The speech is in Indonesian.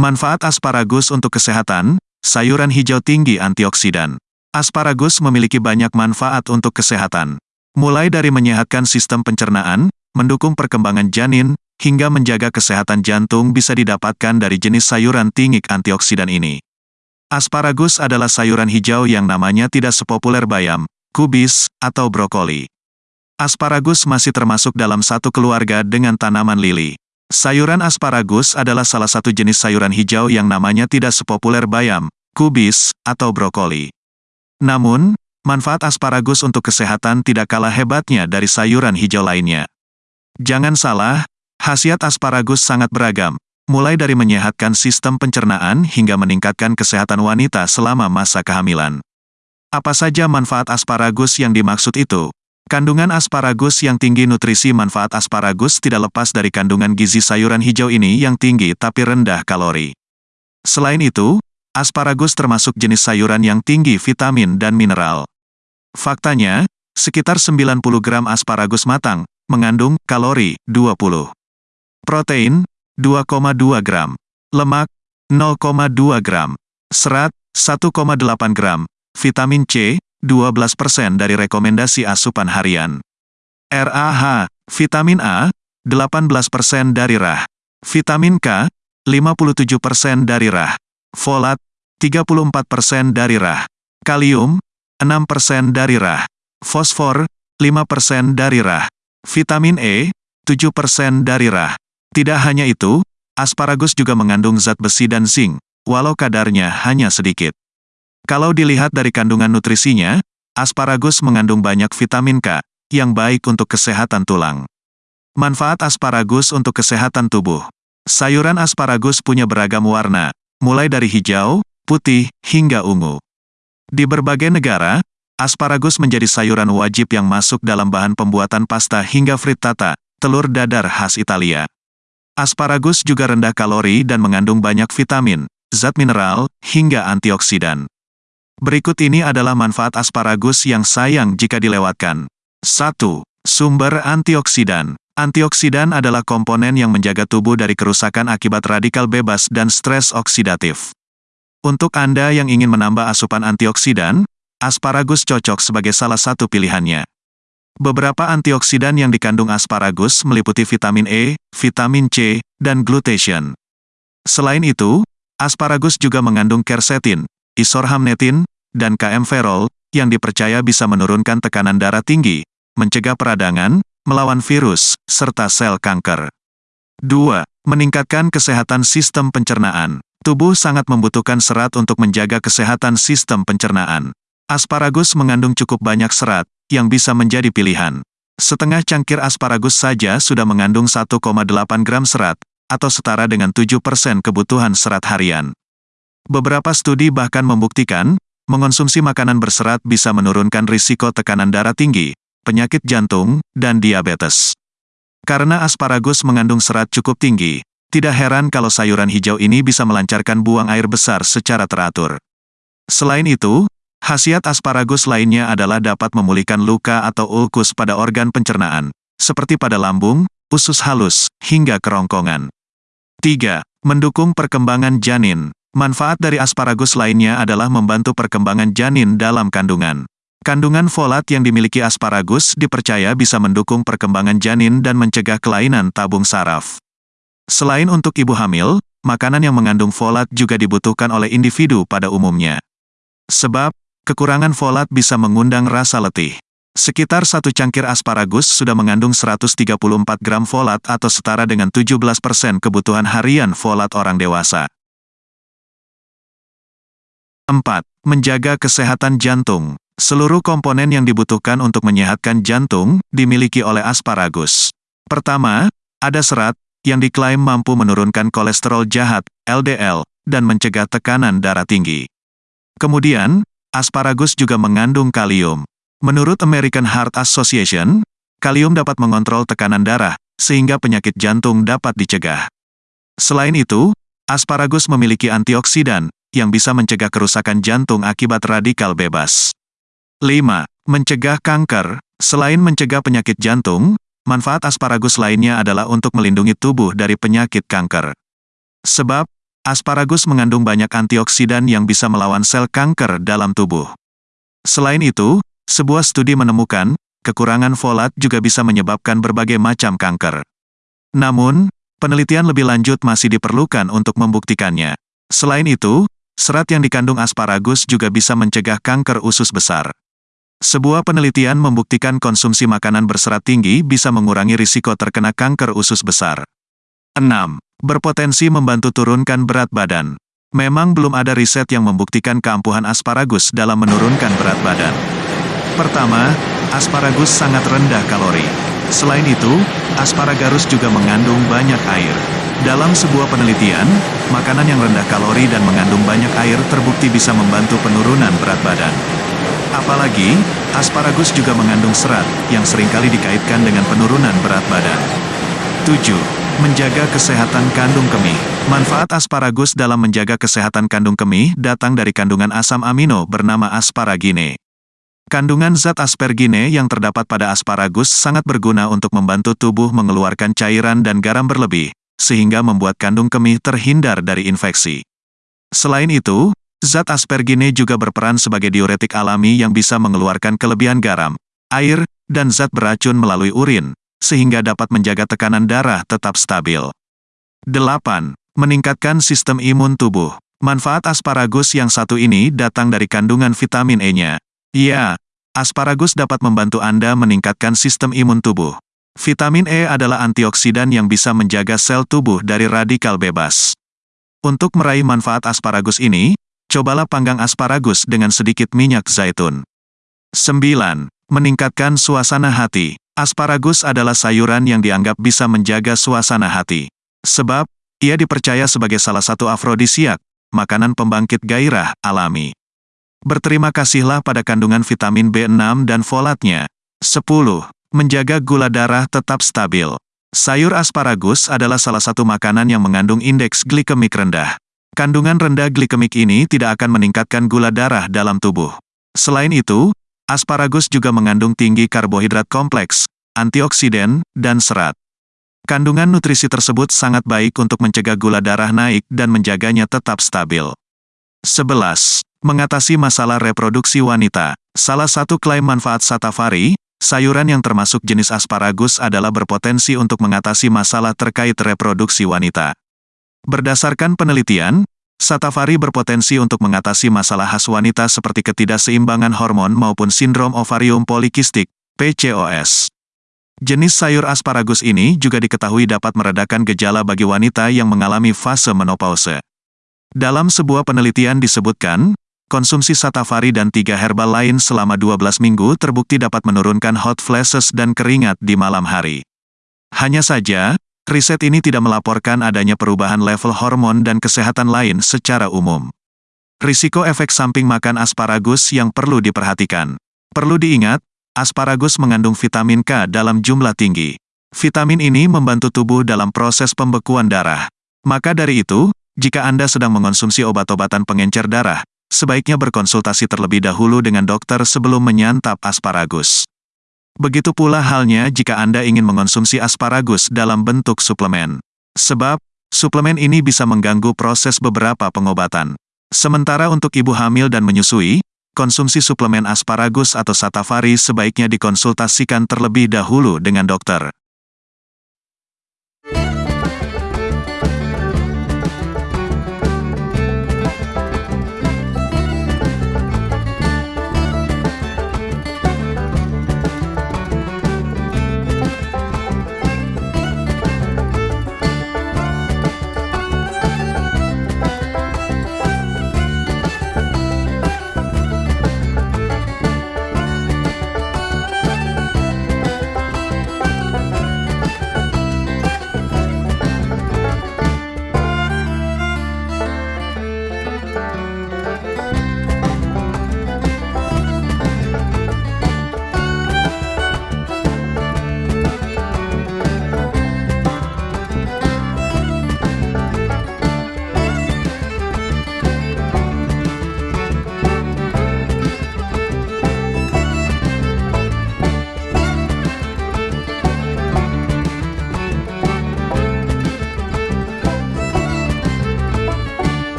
Manfaat asparagus untuk kesehatan, sayuran hijau tinggi antioksidan. Asparagus memiliki banyak manfaat untuk kesehatan. Mulai dari menyehatkan sistem pencernaan, mendukung perkembangan janin, hingga menjaga kesehatan jantung bisa didapatkan dari jenis sayuran tinggi antioksidan ini. Asparagus adalah sayuran hijau yang namanya tidak sepopuler bayam, kubis, atau brokoli. Asparagus masih termasuk dalam satu keluarga dengan tanaman lili. Sayuran asparagus adalah salah satu jenis sayuran hijau yang namanya tidak sepopuler bayam, kubis, atau brokoli. Namun, manfaat asparagus untuk kesehatan tidak kalah hebatnya dari sayuran hijau lainnya. Jangan salah, khasiat asparagus sangat beragam, mulai dari menyehatkan sistem pencernaan hingga meningkatkan kesehatan wanita selama masa kehamilan. Apa saja manfaat asparagus yang dimaksud itu? Kandungan asparagus yang tinggi nutrisi manfaat asparagus tidak lepas dari kandungan gizi sayuran hijau ini yang tinggi tapi rendah kalori. Selain itu, asparagus termasuk jenis sayuran yang tinggi vitamin dan mineral. Faktanya, sekitar 90 gram asparagus matang, mengandung kalori 20. Protein, 2,2 gram. Lemak, 0,2 gram. Serat, 1,8 gram. Vitamin C, 12% dari rekomendasi asupan harian. RAH, vitamin A, 18% dari RAH. Vitamin K, 57% dari RAH. Folat, 34% dari RAH. Kalium, 6% dari RAH. Fosfor, 5% dari RAH. Vitamin E, 7% dari RAH. Tidak hanya itu, asparagus juga mengandung zat besi dan zinc, walau kadarnya hanya sedikit. Kalau dilihat dari kandungan nutrisinya, asparagus mengandung banyak vitamin K, yang baik untuk kesehatan tulang. Manfaat asparagus untuk kesehatan tubuh. Sayuran asparagus punya beragam warna, mulai dari hijau, putih, hingga ungu. Di berbagai negara, asparagus menjadi sayuran wajib yang masuk dalam bahan pembuatan pasta hingga frittata, telur dadar khas Italia. Asparagus juga rendah kalori dan mengandung banyak vitamin, zat mineral, hingga antioksidan. Berikut ini adalah manfaat asparagus yang sayang jika dilewatkan. 1. Sumber antioksidan. Antioksidan adalah komponen yang menjaga tubuh dari kerusakan akibat radikal bebas dan stres oksidatif. Untuk Anda yang ingin menambah asupan antioksidan, asparagus cocok sebagai salah satu pilihannya. Beberapa antioksidan yang dikandung asparagus meliputi vitamin E, vitamin C, dan glutathione. Selain itu, asparagus juga mengandung quercetin, isorhamnetin, dan KM-ferol, yang dipercaya bisa menurunkan tekanan darah tinggi, mencegah peradangan, melawan virus, serta sel kanker. 2. Meningkatkan kesehatan sistem pencernaan. Tubuh sangat membutuhkan serat untuk menjaga kesehatan sistem pencernaan. Asparagus mengandung cukup banyak serat, yang bisa menjadi pilihan. Setengah cangkir asparagus saja sudah mengandung 1,8 gram serat, atau setara dengan 7% kebutuhan serat harian. Beberapa studi bahkan membuktikan, mengonsumsi makanan berserat bisa menurunkan risiko tekanan darah tinggi, penyakit jantung, dan diabetes. Karena asparagus mengandung serat cukup tinggi, tidak heran kalau sayuran hijau ini bisa melancarkan buang air besar secara teratur. Selain itu, khasiat asparagus lainnya adalah dapat memulihkan luka atau ulkus pada organ pencernaan, seperti pada lambung, usus halus, hingga kerongkongan. 3. Mendukung perkembangan janin. Manfaat dari asparagus lainnya adalah membantu perkembangan janin dalam kandungan. Kandungan folat yang dimiliki asparagus dipercaya bisa mendukung perkembangan janin dan mencegah kelainan tabung saraf. Selain untuk ibu hamil, makanan yang mengandung folat juga dibutuhkan oleh individu pada umumnya. Sebab, kekurangan folat bisa mengundang rasa letih. Sekitar satu cangkir asparagus sudah mengandung 134 gram folat atau setara dengan 17% kebutuhan harian folat orang dewasa. 4. Menjaga kesehatan jantung. Seluruh komponen yang dibutuhkan untuk menyehatkan jantung, dimiliki oleh asparagus. Pertama, ada serat, yang diklaim mampu menurunkan kolesterol jahat, LDL, dan mencegah tekanan darah tinggi. Kemudian, asparagus juga mengandung kalium. Menurut American Heart Association, kalium dapat mengontrol tekanan darah, sehingga penyakit jantung dapat dicegah. Selain itu, asparagus memiliki antioksidan, yang bisa mencegah kerusakan jantung akibat radikal bebas. 5. Mencegah kanker. Selain mencegah penyakit jantung, manfaat asparagus lainnya adalah untuk melindungi tubuh dari penyakit kanker. Sebab, Asparagus mengandung banyak antioksidan yang bisa melawan sel kanker dalam tubuh. Selain itu, sebuah studi menemukan, kekurangan folat juga bisa menyebabkan berbagai macam kanker. Namun, penelitian lebih lanjut masih diperlukan untuk membuktikannya. Selain itu, serat yang dikandung asparagus juga bisa mencegah kanker usus besar. Sebuah penelitian membuktikan konsumsi makanan berserat tinggi bisa mengurangi risiko terkena kanker usus besar. 6 berpotensi membantu turunkan berat badan. Memang belum ada riset yang membuktikan keampuhan asparagus dalam menurunkan berat badan. Pertama, asparagus sangat rendah kalori. Selain itu, asparagus juga mengandung banyak air. Dalam sebuah penelitian, makanan yang rendah kalori dan mengandung banyak air terbukti bisa membantu penurunan berat badan. Apalagi, asparagus juga mengandung serat, yang sering kali dikaitkan dengan penurunan berat badan. 7. Menjaga kesehatan kandung kemih. Manfaat asparagus dalam menjaga kesehatan kandung kemih datang dari kandungan asam amino bernama asparagine. Kandungan zat asparagine yang terdapat pada asparagus sangat berguna untuk membantu tubuh mengeluarkan cairan dan garam berlebih, sehingga membuat kandung kemih terhindar dari infeksi. Selain itu, zat asparagine juga berperan sebagai diuretik alami yang bisa mengeluarkan kelebihan garam, air, dan zat beracun melalui urin, sehingga dapat menjaga tekanan darah tetap stabil. 8. Meningkatkan sistem imun tubuh. Manfaat asparagus yang satu ini datang dari kandungan vitamin E-nya. Ya, asparagus dapat membantu Anda meningkatkan sistem imun tubuh. Vitamin E adalah antioksidan yang bisa menjaga sel tubuh dari radikal bebas. Untuk meraih manfaat asparagus ini, cobalah panggang asparagus dengan sedikit minyak zaitun. 9. Meningkatkan suasana hati. Asparagus adalah sayuran yang dianggap bisa menjaga suasana hati. Sebab, ia dipercaya sebagai salah satu afrodisiak, makanan pembangkit gairah alami. Berterima kasihlah pada kandungan vitamin B6 dan folatnya. 10. Menjaga gula darah tetap stabil. Sayur asparagus adalah salah satu makanan yang mengandung indeks glikemik rendah. Kandungan rendah glikemik ini tidak akan meningkatkan gula darah dalam tubuh. Selain itu, Asparagus juga mengandung tinggi karbohidrat kompleks, antioksidan, dan serat. Kandungan nutrisi tersebut sangat baik untuk mencegah gula darah naik dan menjaganya tetap stabil. 11. Mengatasi masalah reproduksi wanita. Salah satu klaim manfaat satafari, sayuran yang termasuk jenis asparagus adalah berpotensi untuk mengatasi masalah terkait reproduksi wanita. Berdasarkan penelitian, Satafari berpotensi untuk mengatasi masalah khas wanita seperti ketidakseimbangan hormon maupun sindrom ovarium polikistik, PCOS. Jenis sayur asparagus ini juga diketahui dapat meredakan gejala bagi wanita yang mengalami fase menopause. Dalam sebuah penelitian disebutkan, konsumsi satafari dan tiga herbal lain selama 12 minggu terbukti dapat menurunkan hot flashes dan keringat di malam hari. Hanya saja, Riset ini tidak melaporkan adanya perubahan level hormon dan kesehatan lain secara umum. Risiko efek samping makan asparagus yang perlu diperhatikan. Perlu diingat, asparagus mengandung vitamin K dalam jumlah tinggi. Vitamin ini membantu tubuh dalam proses pembekuan darah. Maka dari itu, jika Anda sedang mengonsumsi obat-obatan pengencer darah, sebaiknya berkonsultasi terlebih dahulu dengan dokter sebelum menyantap asparagus. Begitu pula halnya jika Anda ingin mengonsumsi asparagus dalam bentuk suplemen. Sebab, suplemen ini bisa mengganggu proses beberapa pengobatan. Sementara untuk ibu hamil dan menyusui, konsumsi suplemen asparagus atau satafari sebaiknya dikonsultasikan terlebih dahulu dengan dokter.